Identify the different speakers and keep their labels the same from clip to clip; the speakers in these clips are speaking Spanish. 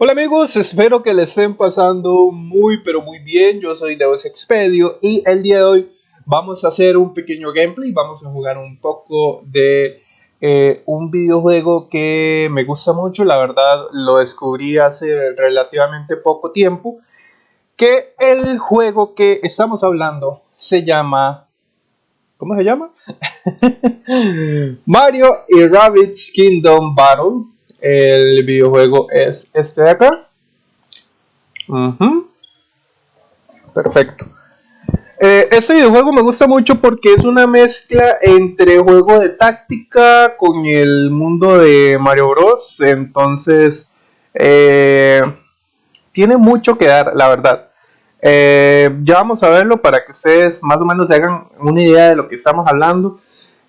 Speaker 1: Hola amigos, espero que les estén pasando muy pero muy bien. Yo soy Deus Expedio y el día de hoy vamos a hacer un pequeño gameplay. Vamos a jugar un poco de eh, un videojuego que me gusta mucho. La verdad lo descubrí hace relativamente poco tiempo. Que el juego que estamos hablando se llama... ¿Cómo se llama? Mario y Rabbids Kingdom Battle el videojuego es este de acá. Perfecto. Eh, este videojuego me gusta mucho porque es una mezcla entre juego de táctica con el mundo de Mario Bros. Entonces, eh, tiene mucho que dar, la verdad. Eh, ya vamos a verlo para que ustedes más o menos se hagan una idea de lo que estamos hablando.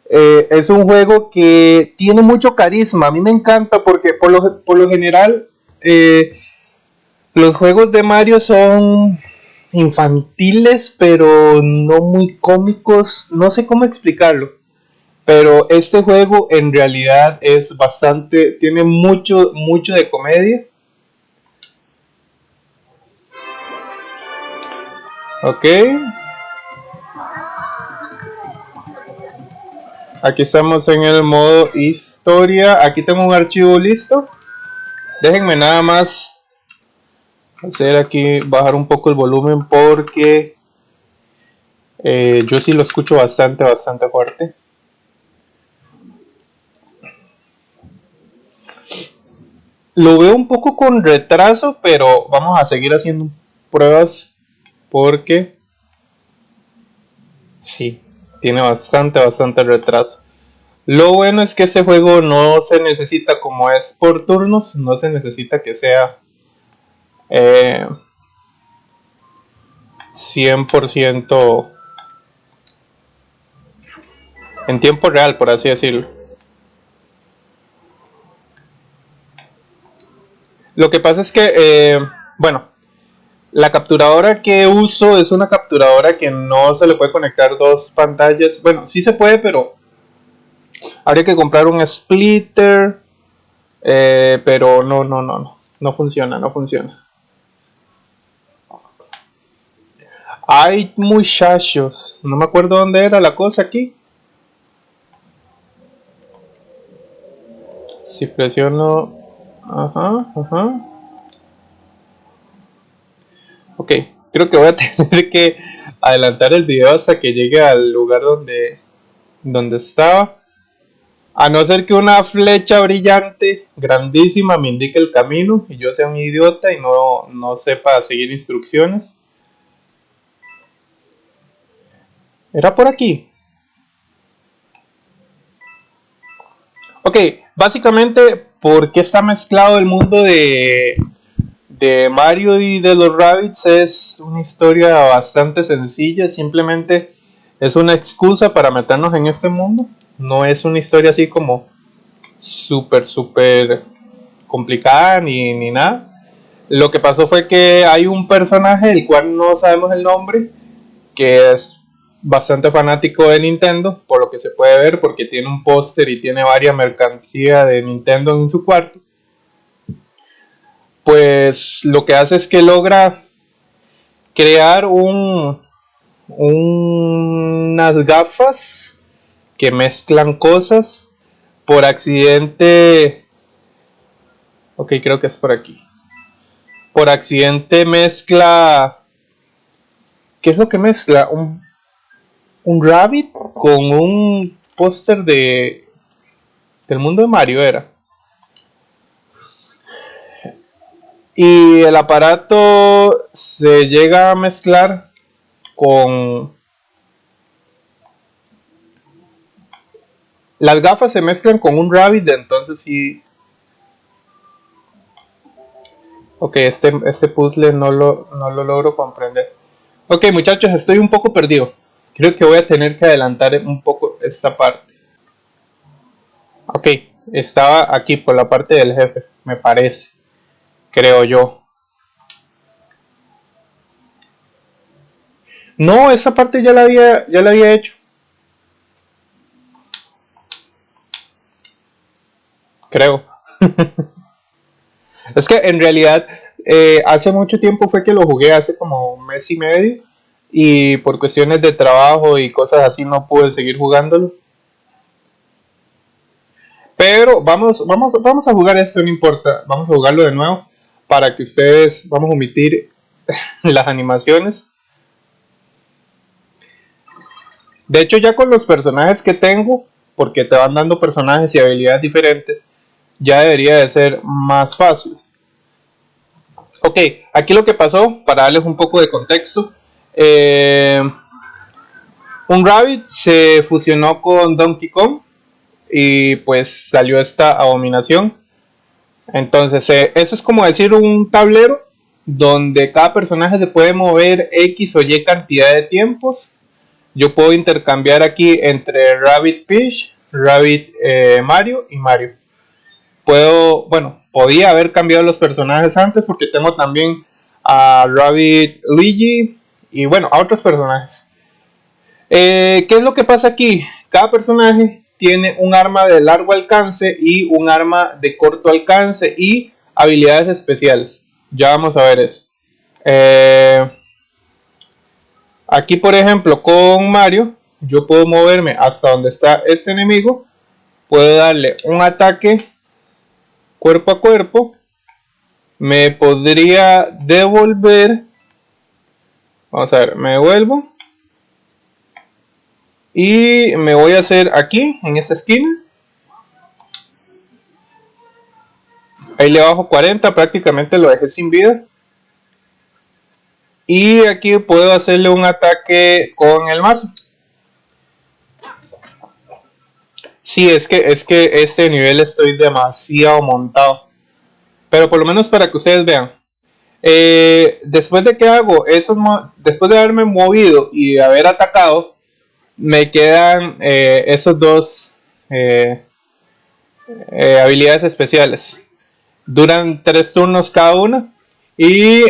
Speaker 1: Eh, es un juego que tiene mucho carisma. A mí me encanta porque por lo, por lo general eh, los juegos de Mario son infantiles, pero no muy cómicos. No sé cómo explicarlo. Pero este juego en realidad es bastante, tiene mucho, mucho de comedia. Ok. Aquí estamos en el modo historia. Aquí tengo un archivo listo. Déjenme nada más hacer aquí, bajar un poco el volumen porque eh, yo sí lo escucho bastante, bastante fuerte. Lo veo un poco con retraso, pero vamos a seguir haciendo pruebas porque sí, tiene bastante, bastante retraso. Lo bueno es que ese juego no se necesita, como es por turnos, no se necesita que sea 100% eh, en tiempo real, por así decirlo. Lo que pasa es que, eh, bueno, la capturadora que uso es una capturadora que no se le puede conectar dos pantallas. Bueno, sí se puede, pero habría que comprar un splitter. Eh, pero no, no, no, no. No funciona, no funciona. Hay muchachos. No me acuerdo dónde era la cosa aquí. Si presiono... Ajá, ajá. Ok, creo que voy a tener que adelantar el video hasta que llegue al lugar donde, donde estaba. A no ser que una flecha brillante, grandísima, me indique el camino y yo sea un idiota y no, no sepa seguir instrucciones. ¿Era por aquí? Ok, básicamente, ¿por qué está mezclado el mundo de de Mario y de los Rabbits es una historia bastante sencilla, simplemente es una excusa para meternos en este mundo. No es una historia así como súper, súper complicada ni, ni nada. Lo que pasó fue que hay un personaje, del cual no sabemos el nombre, que es bastante fanático de Nintendo, por lo que se puede ver, porque tiene un póster y tiene varias mercancía de Nintendo en su cuarto pues lo que hace es que logra crear un, unas gafas que mezclan cosas. Por accidente ok creo que es por aquí. Por accidente mezcla ¿qué es lo que mezcla? un, un rabbit con un póster de del mundo de Mario era y el aparato se llega a mezclar con las gafas se mezclan con un rabbit entonces sí. Ok este, este puzzle no lo, no lo logro comprender. Ok muchachos estoy un poco perdido. Creo que voy a tener que adelantar un poco esta parte. Ok estaba aquí por la parte del jefe me parece creo yo. No, esa parte ya la había, ya la había hecho. Creo. Es que en realidad eh, hace mucho tiempo fue que lo jugué, hace como un mes y medio. Y por cuestiones de trabajo y cosas así no pude seguir jugándolo. Pero vamos, vamos, vamos a jugar esto, no importa. Vamos a jugarlo de nuevo para que ustedes, vamos a omitir las animaciones. De hecho ya con los personajes que tengo, porque te van dando personajes y habilidades diferentes, ya debería de ser más fácil. Ok, aquí lo que pasó, para darles un poco de contexto, eh, un Rabbit se fusionó con Donkey Kong y pues salió esta abominación. Entonces, eh, eso es como decir un tablero donde cada personaje se puede mover X o Y cantidad de tiempos. Yo puedo intercambiar aquí entre Rabbit Peach, Rabbit eh, Mario y Mario puedo, bueno, podía haber cambiado los personajes antes porque tengo también a Rabbit Luigi y bueno, a otros personajes. Eh, ¿Qué es lo que pasa aquí? Cada personaje tiene un arma de largo alcance y un arma de corto alcance y habilidades especiales. Ya vamos a ver eso. Eh, aquí, por ejemplo, con Mario, yo puedo moverme hasta donde está este enemigo. Puedo darle un ataque cuerpo a cuerpo, me podría devolver, vamos a ver, me devuelvo y me voy a hacer aquí, en esta esquina, ahí le bajo 40, prácticamente lo dejé sin vida. Y aquí puedo hacerle un ataque con el mazo. Sí, es que, es que este nivel estoy demasiado montado. Pero por lo menos para que ustedes vean. Eh, después de que hago esos, después de haberme movido y haber atacado, me quedan eh, esos dos eh, habilidades especiales. Duran tres turnos cada una. Y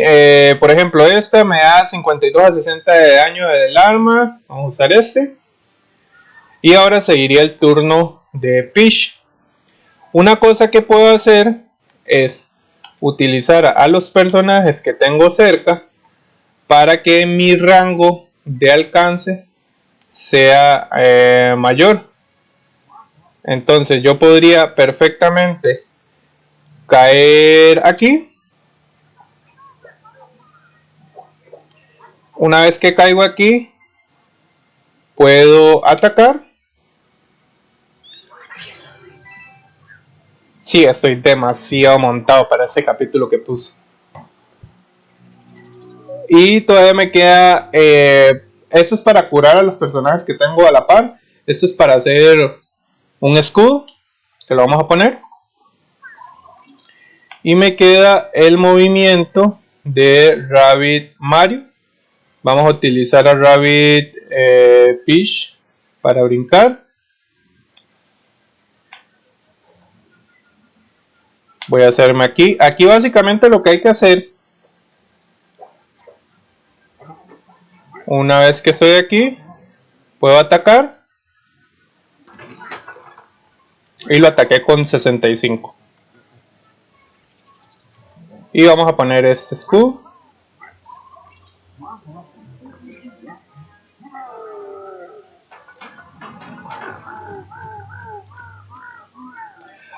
Speaker 1: por ejemplo, esta me da 52 a 60 de daño del arma. Vamos a usar este. Y ahora seguiría el turno de Peach. Una cosa que puedo hacer es utilizar a los personajes que tengo cerca para que mi rango de alcance sea eh, mayor. Entonces yo podría perfectamente caer aquí. Una vez que caigo aquí, puedo atacar Sí, estoy demasiado montado para ese capítulo que puse. Y todavía me queda... Eh, esto es para curar a los personajes que tengo a la par. Esto es para hacer un escudo. Que lo vamos a poner. Y me queda el movimiento de Rabbit Mario. Vamos a utilizar a Rabbit eh, Peach para brincar. voy a hacerme aquí aquí básicamente lo que hay que hacer una vez que estoy aquí puedo atacar y lo ataqué con 65 y vamos a poner este escudo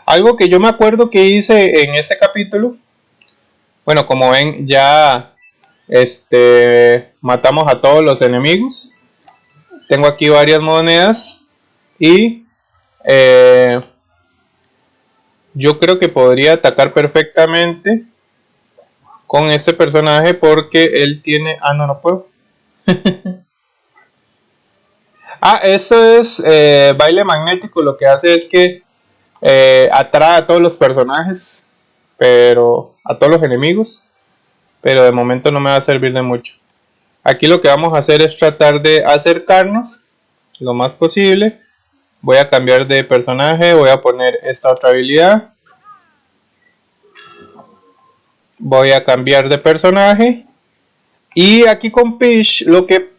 Speaker 1: Algo que yo me acuerdo que hice en ese capítulo. Bueno, como ven, ya este matamos a todos los enemigos. Tengo aquí varias monedas. Y eh, yo creo que podría atacar perfectamente con este personaje porque él tiene... Ah, no, no puedo. ah, eso es eh, baile magnético. Lo que hace es que eh, atrae a todos los personajes, pero a todos los enemigos, pero de momento no me va a servir de mucho. Aquí lo que vamos a hacer es tratar de acercarnos lo más posible. Voy a cambiar de personaje, voy a poner esta otra habilidad. Voy a cambiar de personaje. Y aquí con Peach lo que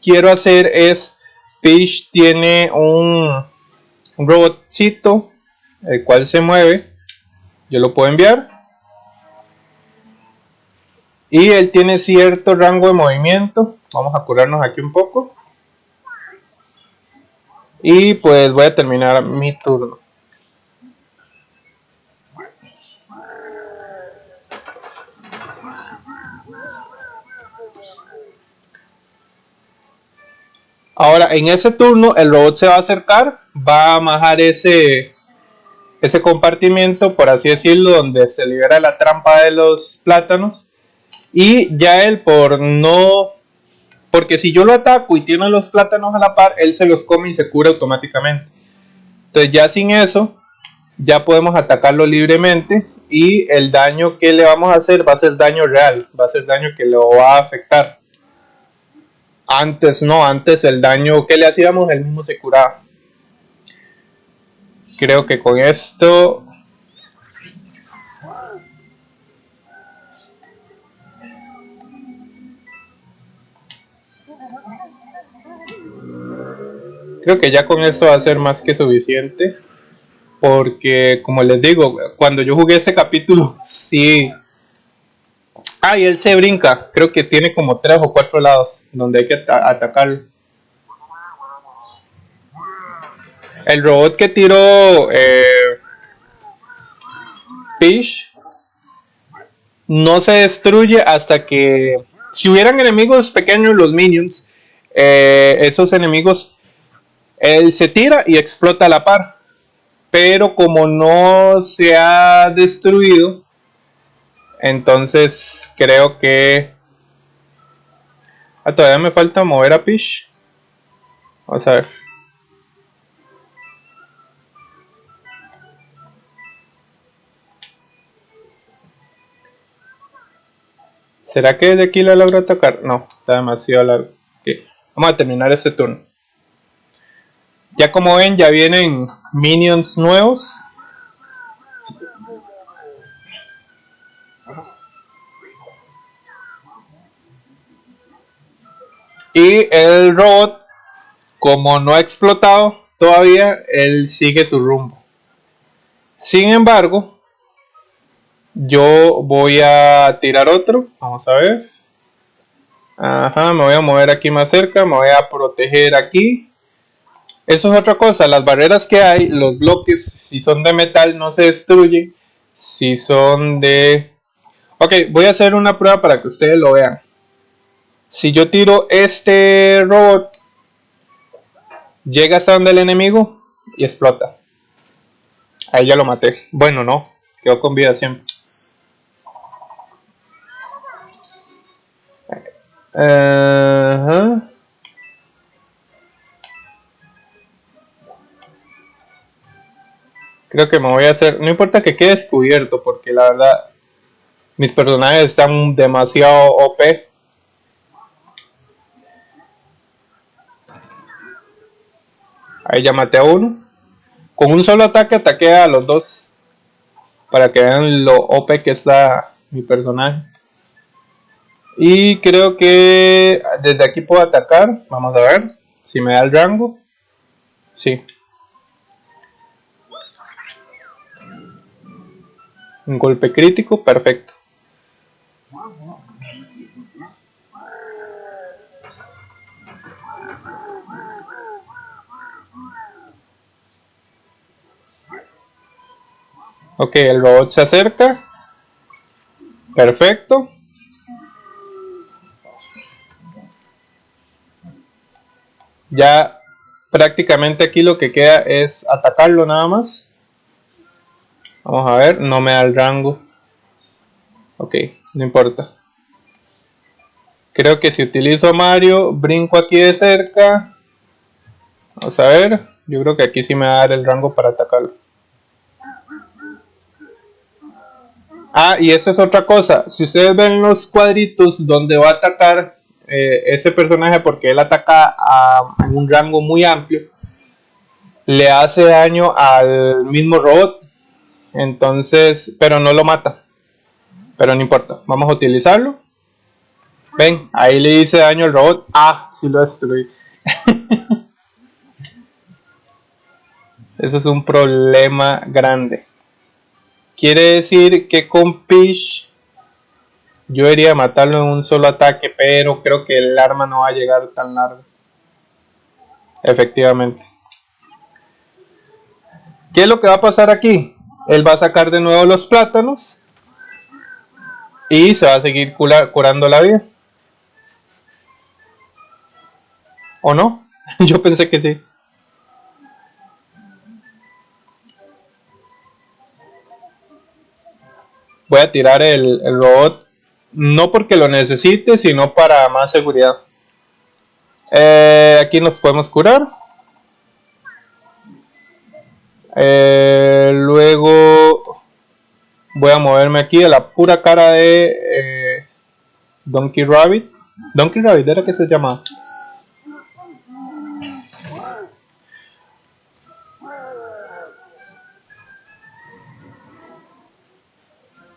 Speaker 1: quiero hacer es, Peach tiene un, un robotcito el cual se mueve yo lo puedo enviar Y él tiene cierto rango de movimiento. Vamos a curarnos aquí un poco. Y pues voy a terminar mi turno. Ahora, en ese turno, el robot se va a acercar, va a majar ese, ese compartimiento, por así decirlo, donde se libera la trampa de los plátanos. Y ya él, por no. Porque si yo lo ataco y tiene los plátanos a la par, él se los come y se cura automáticamente. Entonces, ya sin eso, ya podemos atacarlo libremente. Y el daño que le vamos a hacer va a ser daño real, va a ser daño que lo va a afectar. Antes no, antes el daño que le hacíamos, él mismo se curaba. Creo que con esto... Creo que ya con eso va a ser más que suficiente. Porque, como les digo, cuando yo jugué ese capítulo, sí Ah, y él se brinca. Creo que tiene como tres o cuatro lados donde hay que atacar. El robot que tiró eh, Fish no se destruye hasta que... Si hubieran enemigos pequeños, los minions, eh, esos enemigos, él se tira y explota a la par. Pero como no se ha destruido, entonces creo que... Ah, todavía me falta mover a Pish. Vamos a ver. ¿Será que de aquí la logro atacar? No, está demasiado largo. Vamos a terminar este turno. Ya como ven, ya vienen minions nuevos. Y el robot, como no ha explotado todavía, él sigue su rumbo. Sin embargo, yo voy a tirar otro. Vamos a ver. Ajá, me voy a mover aquí más cerca. Me voy a proteger aquí. Eso es otra cosa. Las barreras que hay, los bloques, si son de metal, no se destruyen. Si son de... Ok, voy a hacer una prueba para que ustedes lo vean. Si yo tiro este robot, llega hasta donde el enemigo y explota. Ahí ya lo maté. Bueno, no. Quedó con vida siempre. Creo que me voy a hacer... No importa que quede descubierto, porque la verdad... Mis personajes están demasiado OP. Ahí ya maté a uno. Con un solo ataque ataqué a los dos. Para que vean lo OP que está mi personaje. Y creo que desde aquí puedo atacar. Vamos a ver si me da el rango. Sí. Un golpe crítico, perfecto. Ok, el robot se acerca. Perfecto. Ya prácticamente aquí lo que queda es atacarlo nada más. Vamos a ver, no me da el rango. Ok, no importa. Creo que si utilizo Mario, brinco aquí de cerca. Vamos a ver, yo creo que aquí sí me va a dar el rango para atacarlo. Ah, y esa es otra cosa. Si ustedes ven los cuadritos donde va a atacar eh, ese personaje, porque él ataca a, un rango muy amplio, le hace daño al mismo robot. Entonces, pero no lo mata. Pero no importa. Vamos a utilizarlo. Ven, ahí le hice daño al robot. Ah, sí lo destruí. Eso es un problema grande. Quiere decir que con Pish Yo iría matarlo en un solo ataque, pero creo que el arma no va a llegar tan largo. Efectivamente. ¿Qué es lo que va a pasar aquí? Él va a sacar de nuevo los plátanos. Y se va a seguir curando la vida. ¿O no? Yo pensé que sí. Voy a tirar el, robot. No porque lo necesite, sino para más seguridad. Eh, aquí nos podemos curar. Eh, luego voy a moverme aquí a la pura cara de eh, Donkey Rabbit. Donkey Rabbit era que se llamaba.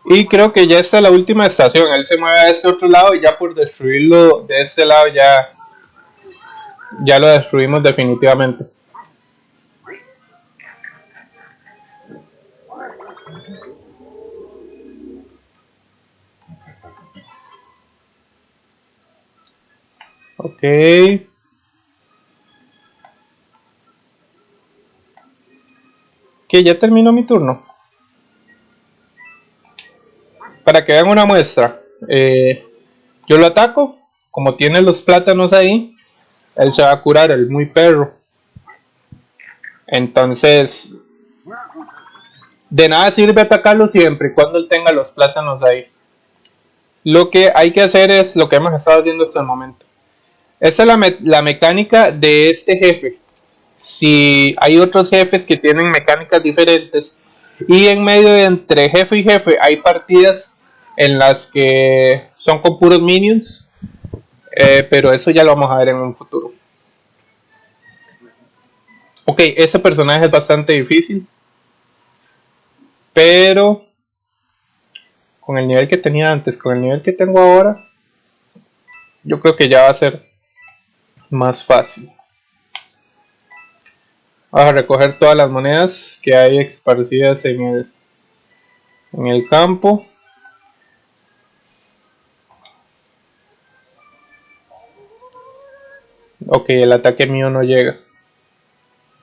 Speaker 1: Y creo que ya está la última estación. Él se mueve a ese otro lado y ya por destruirlo de este lado ya, ya lo destruimos definitivamente. Ok. Que ya terminó mi turno. Para que vean una muestra. Eh, yo lo ataco. Como tiene los plátanos ahí. Él se va a curar, el muy perro. Entonces. De nada sirve atacarlo siempre y cuando él tenga los plátanos ahí. Lo que hay que hacer es lo que hemos estado haciendo hasta el momento. Esa es la, mecánica de este jefe. Si hay otros jefes que tienen mecánicas diferentes y en medio entre jefe y jefe hay partidas en las que son con puros minions, eh, pero eso ya lo vamos a ver en un futuro. Ok, ese personaje es bastante difícil, pero con el nivel que tenía antes, con el nivel que tengo ahora, yo creo que ya va a ser más fácil. Vamos a recoger todas las monedas que hay esparcidas en el, en el campo. Ok, el ataque mío no llega.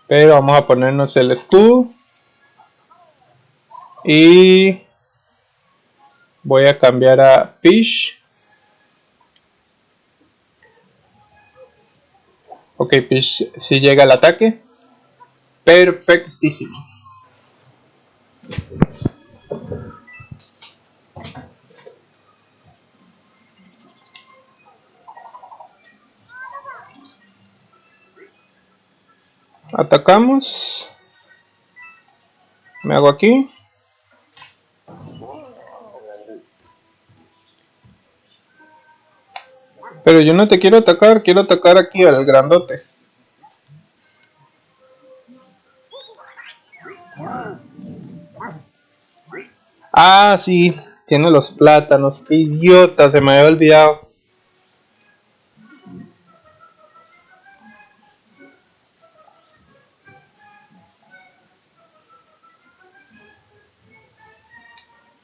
Speaker 1: Pero vamos a ponernos el escudo. Y voy a cambiar a Fish. Ok, pues si llega el ataque. Perfectísimo. Atacamos. Me hago aquí. Pero yo no te quiero atacar, quiero atacar aquí al grandote. Ah, sí, tiene los plátanos. Qué idiota, se me había olvidado.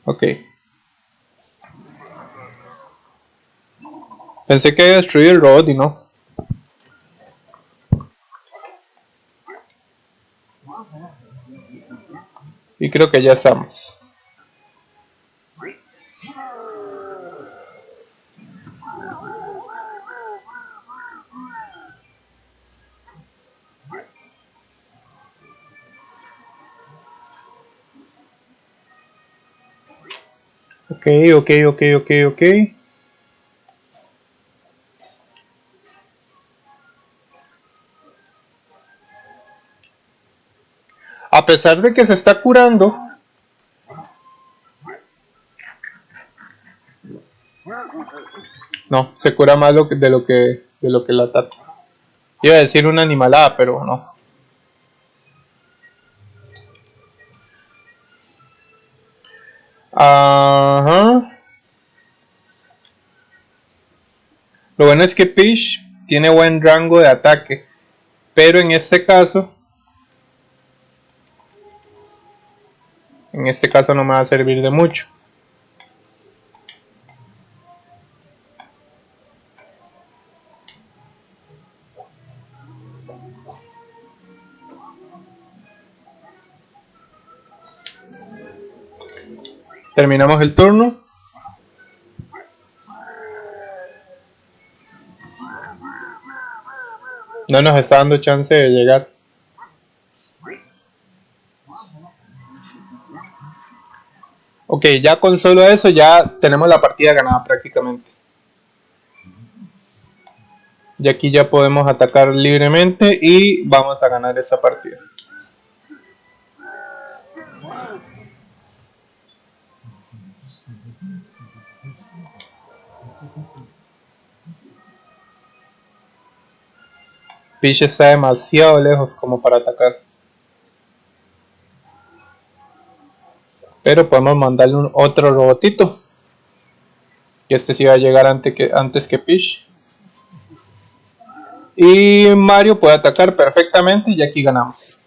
Speaker 1: Ok. Pensé que había destruido el robot y no. Y creo que ya estamos. Ok, ok, ok, ok, ok. Pesar de que se está curando, no, se cura más de lo que de lo que la tata. Iba a decir una animalada, pero no. Ajá. Lo bueno es que Peach tiene buen rango de ataque, pero en este caso en este caso no me va a servir de mucho. Terminamos el turno. No nos está dando chance de llegar. Ok, ya con solo eso ya tenemos la partida ganada prácticamente. Y aquí ya podemos atacar libremente y vamos a ganar esa partida. Peach está demasiado lejos como para atacar. Pero podemos mandarle un otro robotito. Y este sí va a llegar antes que, antes que Peach. Y Mario puede atacar perfectamente y aquí ganamos.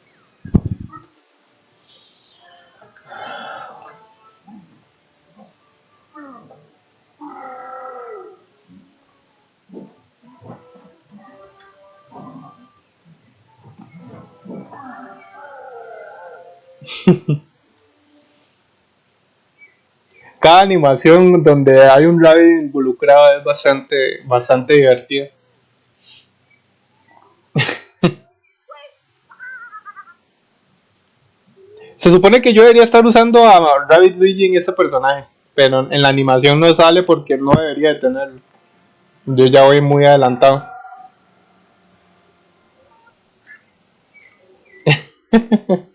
Speaker 1: Cada animación donde hay un rabbit involucrado es bastante, bastante divertido. Se supone que yo debería estar usando a Rabbit Luigi en ese personaje, pero en la animación no sale porque no debería de tenerlo. Yo ya voy muy adelantado.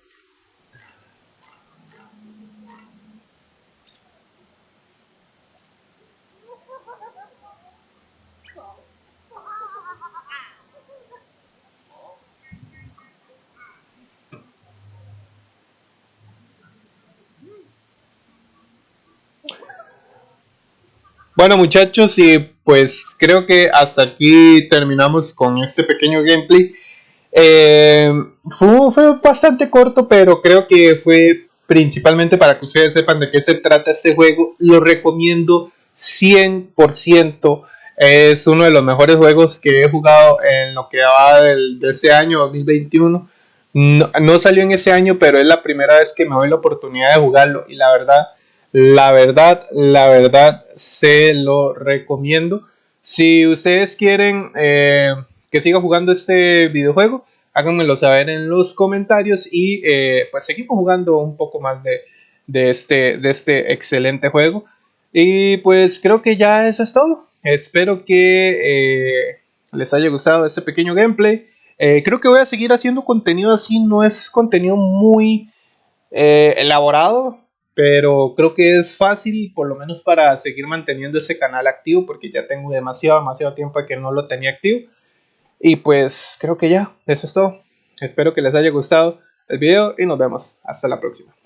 Speaker 1: Bueno muchachos y pues creo que hasta aquí terminamos con este pequeño gameplay. Eh, fue, bastante corto pero creo que fue principalmente para que ustedes sepan de qué se trata este juego. Lo recomiendo 100%. Es uno de los mejores juegos que he jugado en lo que va de este año 2021. No, no salió en ese año pero es la primera vez que me doy la oportunidad de jugarlo y la verdad la verdad, la verdad, se lo recomiendo. Si ustedes quieren eh, que siga jugando este videojuego, háganmelo saber en los comentarios y eh, pues seguimos jugando un poco más de, este, de este excelente juego. Y pues creo que ya eso es todo. Espero que eh, les haya gustado este pequeño gameplay. creo que voy a seguir haciendo contenido así, no es contenido muy elaborado, pero creo que es fácil, por lo menos para seguir manteniendo ese canal activo, porque ya tengo demasiado, demasiado tiempo que no lo tenía activo. Y pues creo que ya, eso es todo. Espero que les haya gustado el video y nos vemos. Hasta la próxima.